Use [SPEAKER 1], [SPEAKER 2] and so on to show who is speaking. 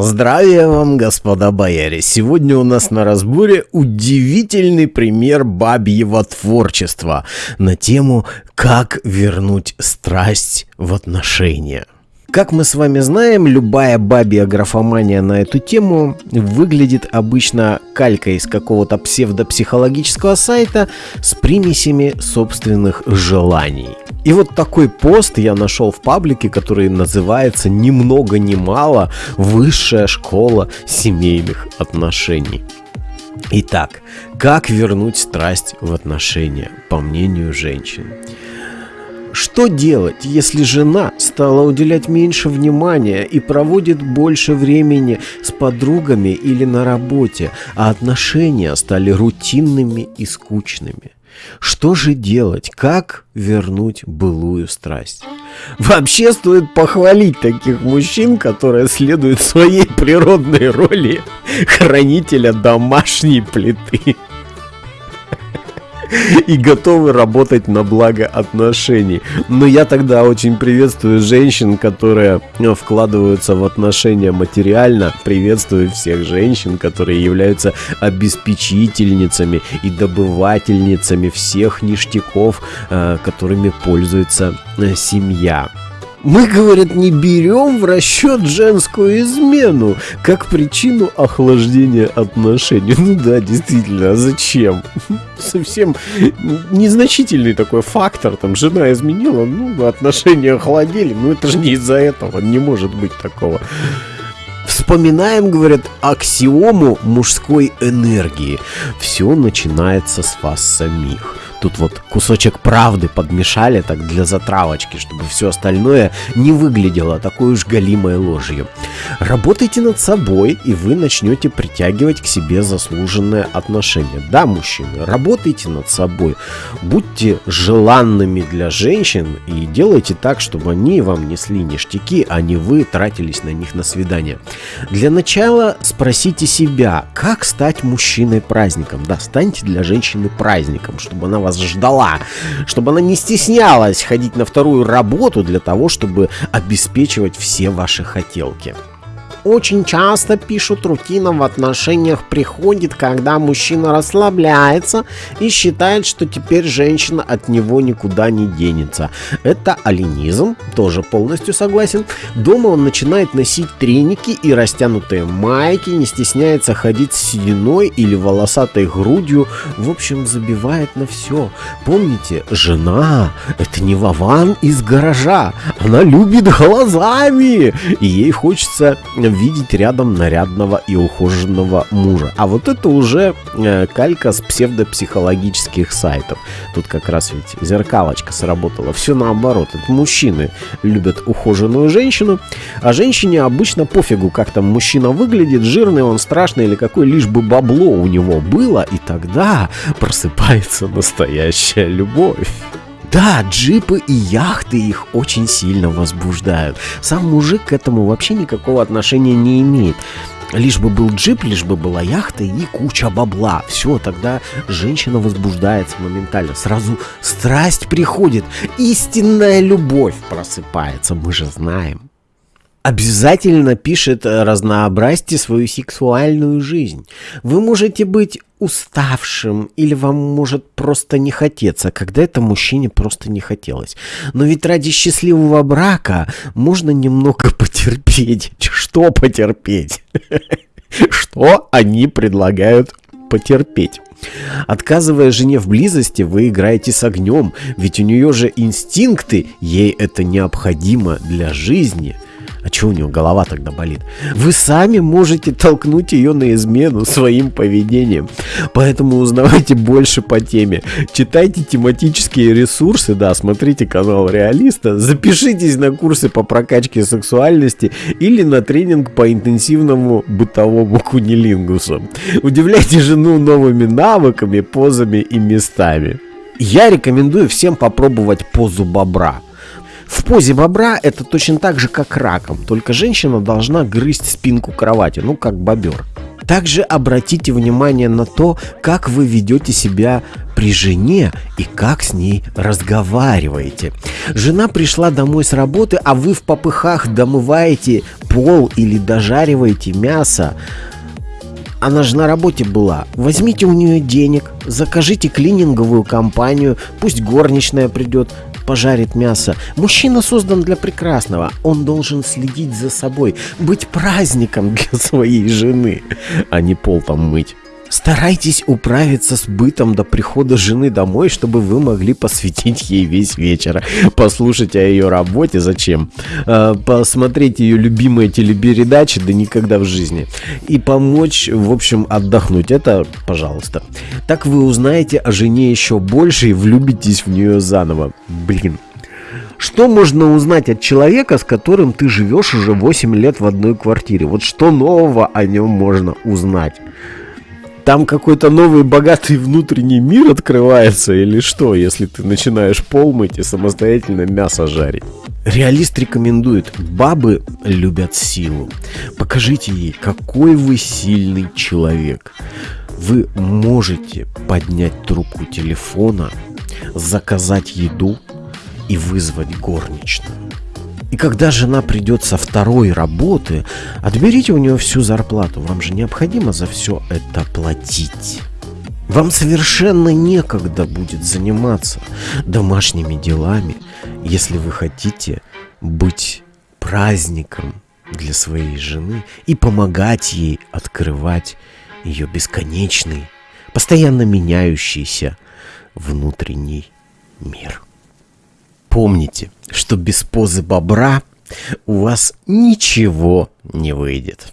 [SPEAKER 1] Здравия вам, господа бояре! Сегодня у нас на разборе удивительный пример бабьего творчества на тему «Как вернуть страсть в отношения». Как мы с вами знаем, любая бабья графомания на эту тему выглядит обычно калькой из какого-то псевдопсихологического сайта с примесями собственных желаний. И вот такой пост я нашел в паблике, который называется «Ни много ни мало. Высшая школа семейных отношений». Итак, как вернуть страсть в отношения, по мнению женщин? Что делать, если жена стала уделять меньше внимания и проводит больше времени с подругами или на работе, а отношения стали рутинными и скучными? Что же делать? Как вернуть былую страсть? Вообще стоит похвалить таких мужчин, которые следуют своей природной роли хранителя домашней плиты и готовы работать на благо отношений. Но я тогда очень приветствую женщин, которые э, вкладываются в отношения материально. Приветствую всех женщин, которые являются обеспечительницами и добывательницами всех ништяков, э, которыми пользуется э, семья. Мы, говорят, не берем в расчет женскую измену как причину охлаждения отношений. Ну да, действительно, а зачем? Совсем незначительный такой фактор. Там жена изменила, ну, отношения охладели. Ну это же не из-за этого, не может быть такого. Вспоминаем, говорят, аксиому мужской энергии. Все начинается с вас самих. Тут вот кусочек правды подмешали так для затравочки, чтобы все остальное не выглядело такой уж галимой ложью. Работайте над собой, и вы начнете притягивать к себе заслуженное отношение. Да, мужчины, работайте над собой. Будьте желанными для женщин и делайте так, чтобы они вам несли ништяки, а не вы тратились на них на свидание. Для начала спросите себя, как стать мужчиной праздником. Да, станьте для женщины праздником, чтобы она вас ждала, чтобы она не стеснялась ходить на вторую работу для того, чтобы обеспечивать все ваши хотелки. Очень часто пишут, рутина в отношениях приходит, когда мужчина расслабляется и считает, что теперь женщина от него никуда не денется. Это алинизм, тоже полностью согласен. Дома он начинает носить треники и растянутые майки, не стесняется ходить с сединой или волосатой грудью, в общем, забивает на все. Помните, жена — это не Вован из гаража, она любит глазами, и ей хочется видеть рядом нарядного и ухоженного мужа. А вот это уже э, калька с псевдопсихологических сайтов. Тут как раз ведь зеркалочка сработала. Все наоборот. Это мужчины любят ухоженную женщину, а женщине обычно пофигу, как там мужчина выглядит, жирный он, страшный или какой, лишь бы бабло у него было, и тогда просыпается настоящая любовь. Да, джипы и яхты их очень сильно возбуждают. Сам мужик к этому вообще никакого отношения не имеет. Лишь бы был джип, лишь бы была яхта и куча бабла. Все, тогда женщина возбуждается моментально. Сразу страсть приходит. Истинная любовь просыпается, мы же знаем обязательно пишет э, разнообразьте свою сексуальную жизнь. Вы можете быть уставшим или вам может просто не хотеться, когда это мужчине просто не хотелось. Но ведь ради счастливого брака можно немного потерпеть. Что потерпеть? Что они предлагают потерпеть? Отказывая жене в близости, вы играете с огнем, ведь у нее же инстинкты, ей это необходимо для жизни – а чего у него голова тогда болит? Вы сами можете толкнуть ее на измену своим поведением. Поэтому узнавайте больше по теме. Читайте тематические ресурсы, да, смотрите канал Реалиста, запишитесь на курсы по прокачке сексуальности или на тренинг по интенсивному бытовому кунилингусу. Удивляйте жену новыми навыками, позами и местами. Я рекомендую всем попробовать позу бобра. В позе бобра это точно так же, как раком, только женщина должна грызть спинку кровати, ну как бобер. Также обратите внимание на то, как вы ведете себя при жене и как с ней разговариваете. Жена пришла домой с работы, а вы в попыхах домываете пол или дожариваете мясо. Она же на работе была. Возьмите у нее денег, закажите клининговую компанию, пусть горничная придет, пожарит мясо. Мужчина создан для прекрасного. Он должен следить за собой, быть праздником для своей жены, а не пол там мыть. Старайтесь управиться с бытом до прихода жены домой, чтобы вы могли посвятить ей весь вечер. Послушать о ее работе, зачем? А, посмотреть ее любимые телепередачи, да никогда в жизни. И помочь, в общем, отдохнуть. Это, пожалуйста. Так вы узнаете о жене еще больше и влюбитесь в нее заново. Блин, что можно узнать от человека, с которым ты живешь уже 8 лет в одной квартире? Вот что нового о нем можно узнать? Там какой-то новый богатый внутренний мир открывается или что, если ты начинаешь пол мыть и самостоятельно мясо жарить? Реалист рекомендует, бабы любят силу. Покажите ей, какой вы сильный человек. Вы можете поднять трубку телефона, заказать еду и вызвать горничную. Когда жена придет со второй работы, отберите у нее всю зарплату. Вам же необходимо за все это платить. Вам совершенно некогда будет заниматься домашними делами, если вы хотите быть праздником для своей жены и помогать ей открывать ее бесконечный, постоянно меняющийся внутренний мир. Помните, что без позы бобра у вас ничего не выйдет.